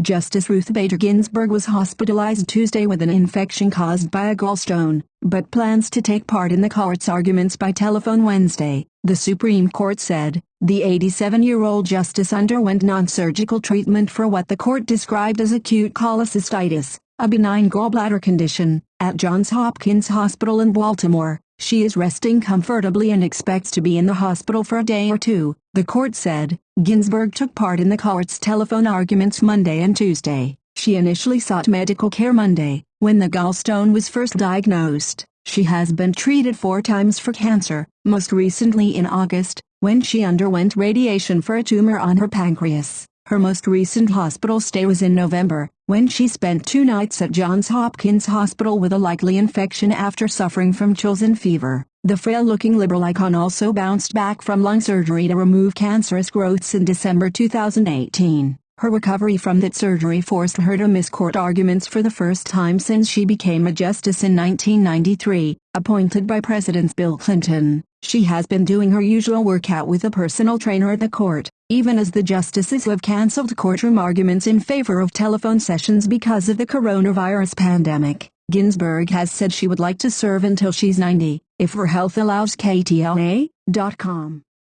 Justice Ruth Bader Ginsburg was hospitalized Tuesday with an infection caused by a gallstone, but plans to take part in the court's arguments by telephone Wednesday, the Supreme Court said. The 87-year-old justice underwent non-surgical treatment for what the court described as acute cholecystitis, a benign gallbladder condition, at Johns Hopkins Hospital in Baltimore. She is resting comfortably and expects to be in the hospital for a day or two, the court said. Ginsburg took part in the court's telephone arguments Monday and Tuesday. She initially sought medical care Monday, when the gallstone was first diagnosed. She has been treated four times for cancer, most recently in August, when she underwent radiation for a tumor on her pancreas. Her most recent hospital stay was in November, when she spent two nights at Johns Hopkins Hospital with a likely infection after suffering from chills and fever. The frail-looking liberal icon also bounced back from lung surgery to remove cancerous growths in December 2018. Her recovery from that surgery forced her to miss court arguments for the first time since she became a justice in 1993, appointed by President Bill Clinton. She has been doing her usual workout with a personal trainer at the court, even as the justices have cancelled courtroom arguments in favor of telephone sessions because of the coronavirus pandemic. Ginsburg has said she would like to serve until she's 90, if her health allows KTLA.com.